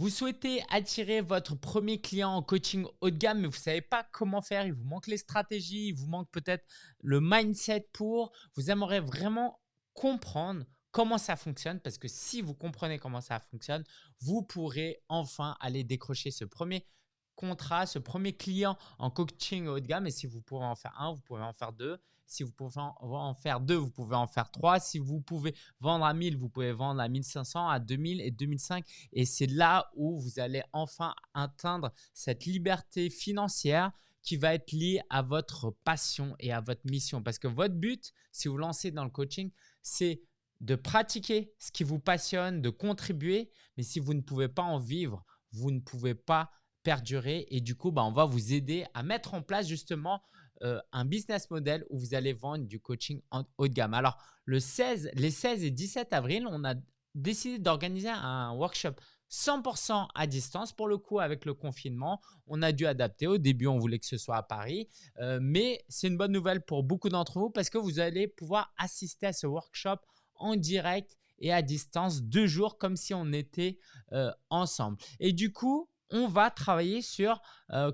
Vous souhaitez attirer votre premier client en coaching haut de gamme, mais vous ne savez pas comment faire. Il vous manque les stratégies, il vous manque peut-être le mindset pour. Vous aimeriez vraiment comprendre comment ça fonctionne parce que si vous comprenez comment ça fonctionne, vous pourrez enfin aller décrocher ce premier contrat, ce premier client en coaching haut de gamme. Et si vous pouvez en faire un, vous pouvez en faire deux. Si vous pouvez en faire deux, vous pouvez en faire trois. Si vous pouvez vendre à 1000, vous pouvez vendre à 1500, à 2000 et 2005. Et c'est là où vous allez enfin atteindre cette liberté financière qui va être liée à votre passion et à votre mission. Parce que votre but, si vous lancez dans le coaching, c'est de pratiquer ce qui vous passionne, de contribuer. Mais si vous ne pouvez pas en vivre, vous ne pouvez pas perdurer. Et du coup, bah, on va vous aider à mettre en place justement euh, un business model où vous allez vendre du coaching en haut de gamme. Alors, le 16, les 16 et 17 avril, on a décidé d'organiser un workshop 100% à distance. Pour le coup, avec le confinement, on a dû adapter. Au début, on voulait que ce soit à Paris, euh, mais c'est une bonne nouvelle pour beaucoup d'entre vous parce que vous allez pouvoir assister à ce workshop en direct et à distance deux jours comme si on était euh, ensemble. Et du coup, on va travailler sur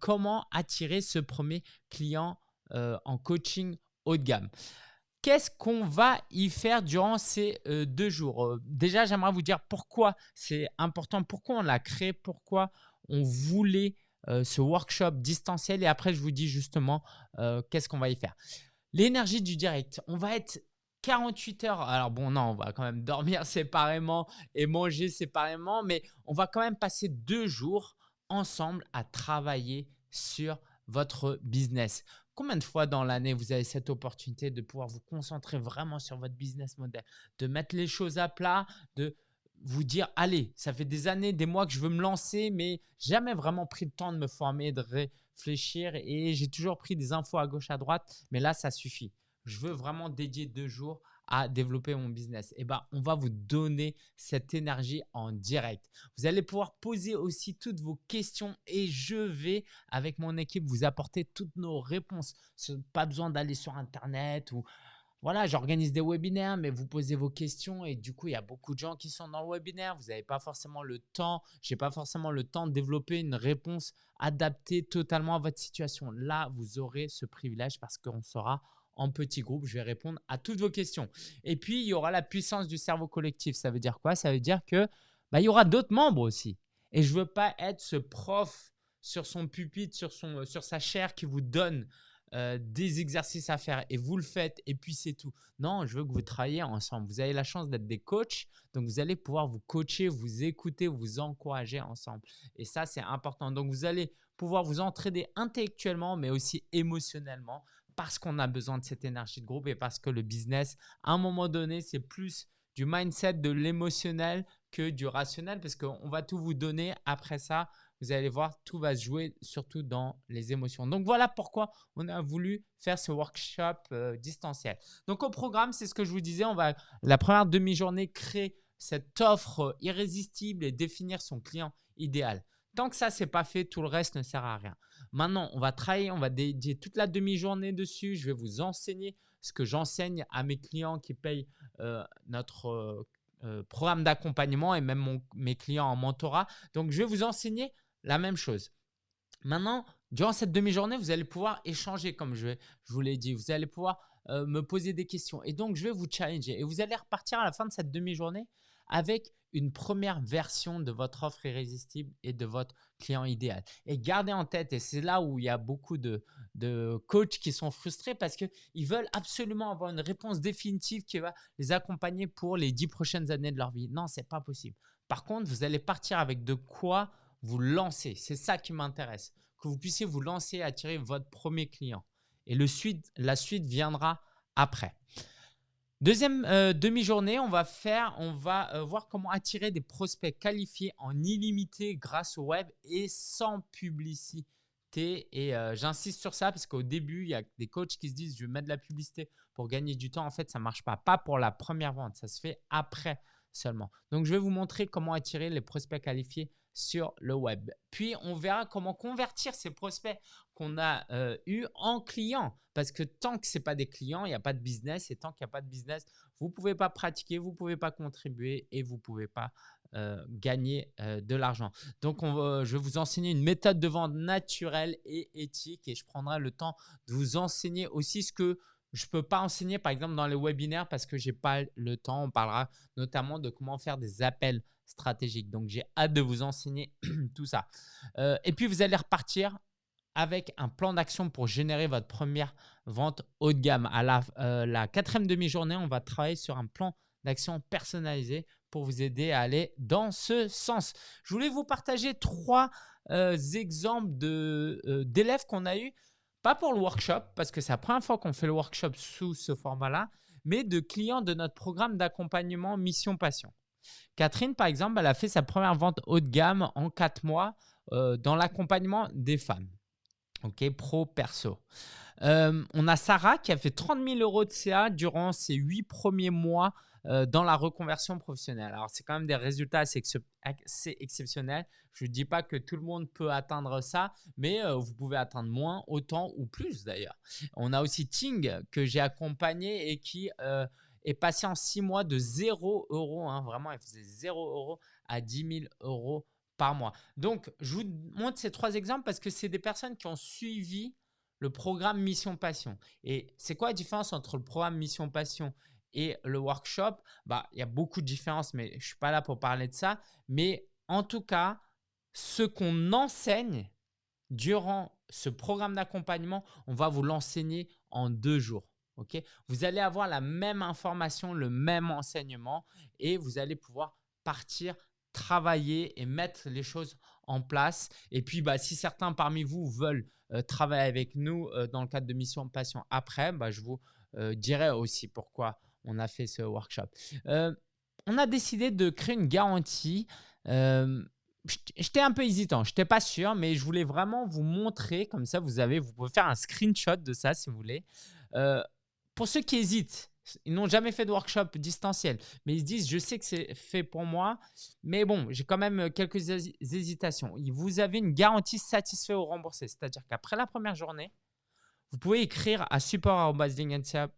comment attirer ce premier client euh, en coaching haut de gamme. Qu'est-ce qu'on va y faire durant ces euh, deux jours? Déjà, j'aimerais vous dire pourquoi c'est important, pourquoi on l'a créé, pourquoi on voulait ce workshop distanciel et après, je vous dis justement qu'est-ce qu'on va y faire. L'énergie du direct, on va être 48 heures. Alors bon, non, on va quand même dormir séparément et manger séparément, mais on va quand même passer deux jours ensemble à travailler sur votre business. Combien de fois dans l'année vous avez cette opportunité de pouvoir vous concentrer vraiment sur votre business model, de mettre les choses à plat, de vous dire allez, ça fait des années, des mois que je veux me lancer, mais jamais vraiment pris le temps de me former, de réfléchir et j'ai toujours pris des infos à gauche, à droite, mais là, ça suffit. Je veux vraiment dédier deux jours à développer mon business Eh ben, on va vous donner cette énergie en direct. Vous allez pouvoir poser aussi toutes vos questions et je vais, avec mon équipe, vous apporter toutes nos réponses. Pas besoin d'aller sur Internet ou voilà, j'organise des webinaires, mais vous posez vos questions et du coup, il y a beaucoup de gens qui sont dans le webinaire. Vous n'avez pas forcément le temps, je n'ai pas forcément le temps de développer une réponse adaptée totalement à votre situation. Là, vous aurez ce privilège parce qu'on sera en petit groupe. Je vais répondre à toutes vos questions. Et puis, il y aura la puissance du cerveau collectif. Ça veut dire quoi? Ça veut dire que bah, il y aura d'autres membres aussi. Et je veux pas être ce prof sur son pupitre, sur, son, sur sa chair qui vous donne euh, des exercices à faire et vous le faites et puis c'est tout. Non, je veux que vous travailliez ensemble. Vous avez la chance d'être des coachs, donc vous allez pouvoir vous coacher, vous écouter, vous encourager ensemble. Et ça, c'est important. Donc vous allez pouvoir vous entraider intellectuellement, mais aussi émotionnellement parce qu'on a besoin de cette énergie de groupe et parce que le business, à un moment donné, c'est plus du mindset, de l'émotionnel que du rationnel parce qu'on va tout vous donner. Après ça, vous allez voir, tout va se jouer surtout dans les émotions. Donc voilà pourquoi on a voulu faire ce workshop euh, distanciel. Donc au programme, c'est ce que je vous disais, on va la première demi-journée créer cette offre irrésistible et définir son client idéal. Tant que ça, c'est pas fait, tout le reste ne sert à rien. Maintenant, on va travailler, on va dédier toute la demi-journée dessus. Je vais vous enseigner ce que j'enseigne à mes clients qui payent euh, notre euh, euh, programme d'accompagnement et même mes clients en mentorat. Donc, je vais vous enseigner la même chose. Maintenant, durant cette demi-journée, vous allez pouvoir échanger comme je, je vous l'ai dit. Vous allez pouvoir me poser des questions. Et donc, je vais vous challenger. Et vous allez repartir à la fin de cette demi-journée avec une première version de votre offre irrésistible et de votre client idéal. Et gardez en tête, et c'est là où il y a beaucoup de, de coachs qui sont frustrés parce qu'ils veulent absolument avoir une réponse définitive qui va les accompagner pour les dix prochaines années de leur vie. Non, ce n'est pas possible. Par contre, vous allez partir avec de quoi vous lancer. C'est ça qui m'intéresse. Que vous puissiez vous lancer et attirer votre premier client. Et le suite, la suite viendra après. Deuxième euh, demi-journée, on va faire, on va euh, voir comment attirer des prospects qualifiés en illimité grâce au web et sans publicité. Et euh, j'insiste sur ça parce qu'au début, il y a des coachs qui se disent je vais mettre de la publicité pour gagner du temps. En fait, ça ne marche pas. Pas pour la première vente, ça se fait après seulement. Donc, je vais vous montrer comment attirer les prospects qualifiés sur le web. Puis, on verra comment convertir ces prospects qu'on a euh, eus en clients. Parce que tant que ce pas des clients, il n'y a pas de business. Et tant qu'il n'y a pas de business, vous ne pouvez pas pratiquer, vous ne pouvez pas contribuer et vous ne pouvez pas gagner de l'argent. Donc, on je vais vous enseigner une méthode de vente naturelle et éthique et je prendrai le temps de vous enseigner aussi ce que je ne peux pas enseigner, par exemple, dans les webinaires parce que je n'ai pas le temps. On parlera notamment de comment faire des appels stratégiques. Donc, j'ai hâte de vous enseigner tout ça. et puis, vous allez repartir avec un plan d'action pour générer votre première vente haut de gamme. À la, la quatrième demi-journée, on va travailler sur un plan d'action personnalisé pour vous aider à aller dans ce sens. Je voulais vous partager trois euh, exemples euh, d'élèves qu'on a eu, pas pour le workshop, parce que c'est la première fois qu'on fait le workshop sous ce format-là, mais de clients de notre programme d'accompagnement Mission Passion. Catherine, par exemple, elle a fait sa première vente haut de gamme en quatre mois euh, dans l'accompagnement des femmes. OK, pro, perso. on a Sarah qui a fait 30 000 euros de CA durant ses huit premiers mois euh, dans la reconversion professionnelle. Alors, c'est quand même des résultats assez, exceptionnels. Je ne dis pas que tout le monde peut atteindre ça, mais euh, vous pouvez atteindre moins, autant ou plus d'ailleurs. On a aussi Ting que j'ai accompagné et qui est passé en six mois de 0 euros. Hein, vraiment, il faisait 0 euros à 10 000 euros par mois. Donc, je vous montre ces trois exemples parce que c'est des personnes qui ont suivi le programme Mission Passion. Et c'est quoi la différence entre le programme Mission Passion et le workshop, bah, il y a beaucoup de différences, mais je ne suis pas là pour parler de ça. Mais en tout cas, ce qu'on enseigne durant ce programme d'accompagnement, on va vous l'enseigner en deux jours. Vous allez avoir la même information, le même enseignement et vous allez pouvoir partir travailler et mettre les choses en place. Et puis, bah, si certains parmi vous veulent euh, travailler avec nous euh, dans le cadre de Mission Passion après, bah, je vous euh, dirai aussi pourquoi on a fait ce workshop. On a décidé de créer une garantie. J'étais un peu hésitant, je n'étais pas sûr, mais je voulais vraiment vous montrer, comme ça vous avez, vous pouvez faire un screenshot de ça si vous voulez. Euh, pour ceux qui hésitent, ils n'ont jamais fait de workshop distanciel, mais ils se disent, je sais que c'est fait pour moi, mais bon, j'ai quand même quelques hésitations. Vous avez une garantie satisfait ou remboursé, c'est-à-dire qu'après la première journée, vous pouvez écrire à support.lingentia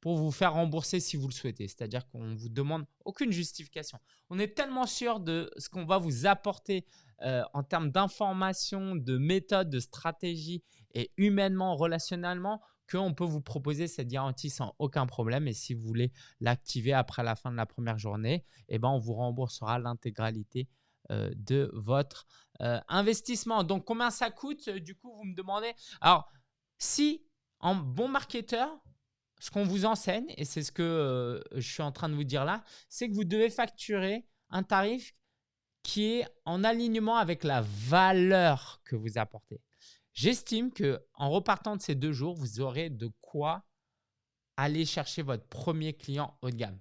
pour vous faire rembourser si vous le souhaitez. C'est-à-dire qu'on ne vous demande aucune justification. On est tellement sûr de ce qu'on va vous apporter euh, en termes d'informations, de méthodes, de stratégies et humainement, relationnellement, qu'on peut vous proposer cette garantie sans aucun problème. Et si vous voulez l'activer après la fin de la première journée, eh ben, on vous remboursera l'intégralité euh, de votre euh, investissement. Donc, combien ça coûte Du coup, vous me demandez? Alors, si en bon marketeur, ce qu'on vous enseigne, et c'est ce que euh, je suis en train de vous dire là, c'est que vous devez facturer un tarif qui est en alignement avec la valeur que vous apportez. J'estime que en repartant de ces deux jours, vous aurez de quoi aller chercher votre premier client haut de gamme.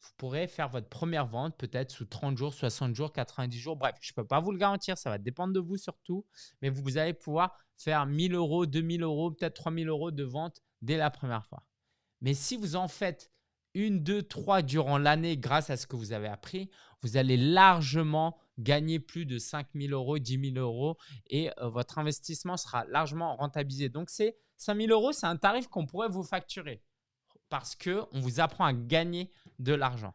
Vous pourrez faire votre première vente peut-être sous 30 jours, 60 jours, 90 jours. Bref, je ne peux pas vous le garantir, ça va dépendre de vous surtout. Mais vous allez pouvoir faire 1000 euros, 2000 euros, peut-être 3000 euros de vente dès la première fois. Mais si vous en faites une, deux, trois durant l'année grâce à ce que vous avez appris, vous allez largement gagner plus de 5 000 euros, 10 000 euros et euh, votre investissement sera largement rentabilisé. Donc, c'est 5 000 euros, c'est un tarif qu'on pourrait vous facturer parce qu'on vous apprend à gagner de l'argent.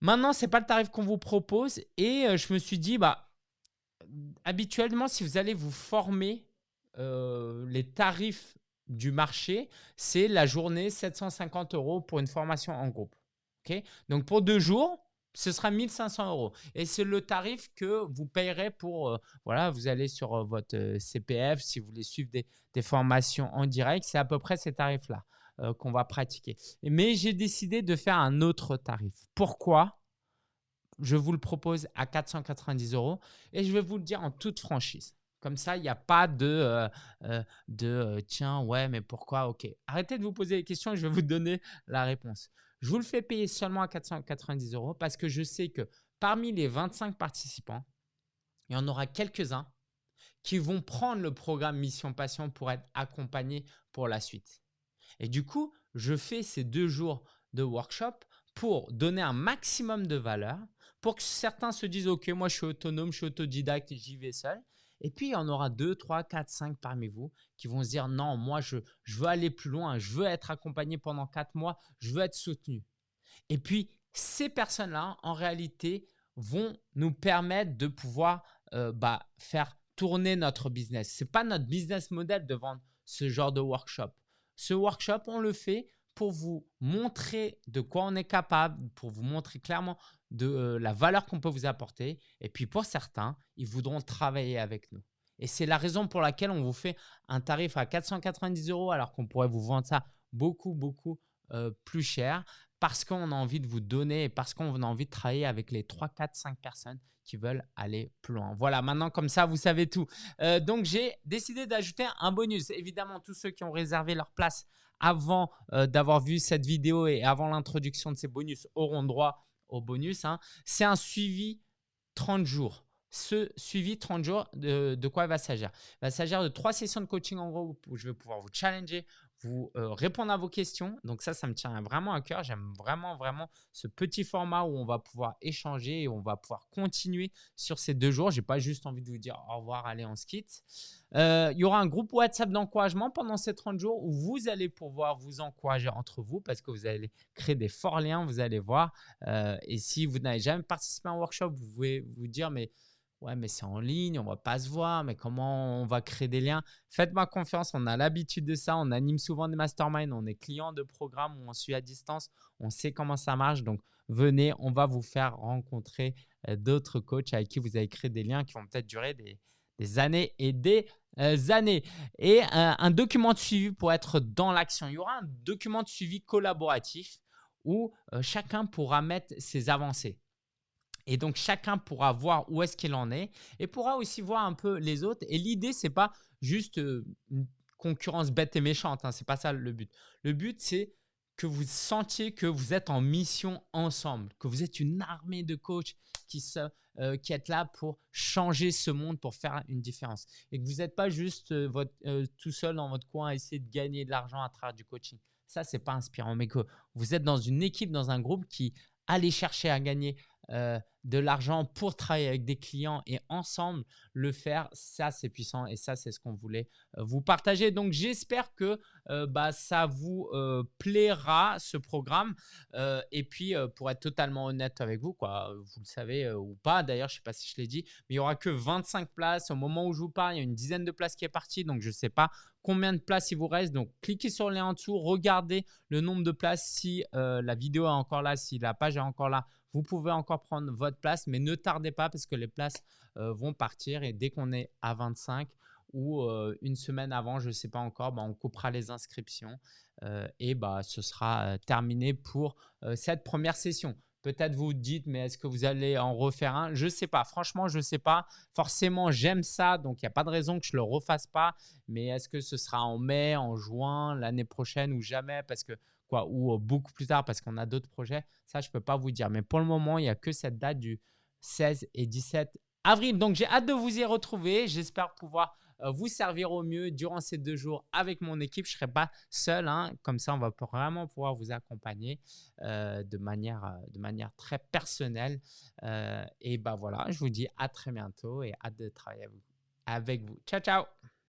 Maintenant, ce n'est pas le tarif qu'on vous propose et euh, je me suis dit, bah, habituellement, si vous allez vous former, euh, les tarifs du marché, c'est la journée 750 euros pour une formation en groupe. ok? Donc, pour deux jours, ce sera 1500 euros. Et c'est le tarif que vous payerez pour, euh, voilà, vous allez sur euh, votre euh, CPF, si vous voulez suivre des, formations en direct, c'est à peu près ces tarifs-là qu'on va pratiquer. Mais j'ai décidé de faire un autre tarif. Pourquoi? Je vous le propose à 490 euros et je vais vous le dire en toute franchise. Comme ça, il n'y a pas de, euh, euh, euh, tiens, ouais, mais pourquoi? Ok. Arrêtez de vous poser des questions, je vais vous donner la réponse. Je vous le fais payer seulement à 490 euros parce que je sais que parmi les 25 participants, il y en aura quelques-uns qui vont prendre le programme Mission Passion pour être accompagnés pour la suite. Et du coup, je fais ces deux jours de workshop pour donner un maximum de valeur, pour que certains se disent, OK, moi je suis autonome, je suis autodidacte, j'y vais seul. Et puis, il y en aura 2, 3, 4, 5 parmi vous qui vont se dire non, moi, je, veux aller plus loin, je veux être accompagné pendant 4 mois, je veux être soutenu. Et puis, ces personnes-là, en réalité, vont nous permettre de pouvoir euh, bah, faire tourner notre business. Ce n'est pas notre business model de vendre ce genre de workshop. Ce workshop, on le fait pour vous montrer de quoi on est capable, pour vous montrer clairement de euh, la valeur qu'on peut vous apporter. Et puis pour certains, ils voudront travailler avec nous. Et c'est la raison pour laquelle on vous fait un tarif à 490 euros alors qu'on pourrait vous vendre ça beaucoup, beaucoup euh, plus cher parce qu'on a envie de vous donner et parce qu'on a envie de travailler avec les 3, 4, 5 personnes qui veulent aller plus loin. Voilà, maintenant comme ça, vous savez tout. Euh, donc, j'ai décidé d'ajouter un bonus. Évidemment, tous ceux qui ont réservé leur place avant euh, d'avoir vu cette vidéo et avant l'introduction de ces bonus auront droit au bonus. Hein. C'est un suivi 30 jours ce suivi 30 jours, de, de quoi il va s'agir? Il va s'agir de trois sessions de coaching en gros où je vais pouvoir vous challenger, vous euh, répondre à vos questions. Donc ça, ça me tient vraiment à cœur. J'aime vraiment, vraiment ce petit format où on va pouvoir échanger et on va pouvoir continuer sur ces deux jours. Je n'ai pas juste envie de vous dire au revoir, allez, on se quitte. Euh, il y aura un groupe WhatsApp d'encouragement pendant ces 30 jours où vous allez pouvoir vous encourager entre vous parce que vous allez créer des forts liens, vous allez voir. Euh, et si vous n'avez jamais participé à un workshop, vous pouvez vous dire, mais Ouais, mais c'est en ligne, on va pas se voir, mais comment on va créer des liens? Faites-moi confiance, on a l'habitude de ça, on anime souvent des masterminds, on est client de programmes on suit à distance, on sait comment ça marche. Donc, venez, on va vous faire rencontrer euh, d'autres coachs avec qui vous allez créer des liens qui vont peut-être durer des, années et des euh, années. Et euh, un document de suivi pour être dans l'action. Il y aura un document de suivi collaboratif où chacun pourra mettre ses avancées. Et donc, chacun pourra voir où est-ce qu'il en est et pourra aussi voir un peu les autres. Et l'idée, ce n'est pas juste une concurrence bête et méchante. Hein, ce n'est pas ça le but. Le but, c'est que vous sentiez que vous êtes en mission ensemble, que vous êtes une armée de coachs qui, se, euh, qui êtes là pour changer ce monde, pour faire une différence. Et que vous n'êtes pas juste votre, tout seul dans votre coin à essayer de gagner de l'argent à travers du coaching. Ça, ce n'est pas inspirant, mais que vous êtes dans une équipe, dans un groupe qui allait chercher à gagner euh, de l'argent pour travailler avec des clients et ensemble le faire, ça c'est puissant et ça c'est ce qu'on voulait euh, vous partager. Donc j'espère que euh, bah, ça vous plaira ce programme et puis pour être totalement honnête avec vous, quoi, vous le savez ou pas d'ailleurs, je ne sais pas si je l'ai dit, mais il n'y aura que 25 places. Au moment où je vous parle, il y a une dizaine de places qui est partie, donc je ne sais pas combien de places il vous reste. Donc cliquez sur le lien en dessous, regardez le nombre de places si la vidéo est encore là, si la page est encore là vous pouvez encore prendre votre place, mais ne tardez pas parce que les places euh, vont partir et dès qu'on est à 25 ou euh, une semaine avant, je ne sais pas encore, bah, on coupera les inscriptions euh, et bah, ce sera terminé pour cette première session. Peut-être vous dites, mais est-ce que vous allez en refaire un? Je ne sais pas. Franchement, je ne sais pas. Forcément, j'aime ça, donc il n'y a pas de raison que je le refasse pas. Mais est-ce que ce sera en mai, en juin, l'année prochaine ou jamais? Parce que ou beaucoup plus tard parce qu'on a d'autres projets. Ça, je ne peux pas vous dire. Mais pour le moment, il n'y a que cette date du 16 et 17 avril. Donc, j'ai hâte de vous y retrouver. J'espère pouvoir vous servir au mieux durant ces deux jours avec mon équipe. Je ne serai pas seul. Hein. Comme ça, on va vraiment pouvoir vous accompagner de, manière, de manière très personnelle. et bah voilà, je vous dis à très bientôt et hâte de travailler. Avec vous. Ciao, ciao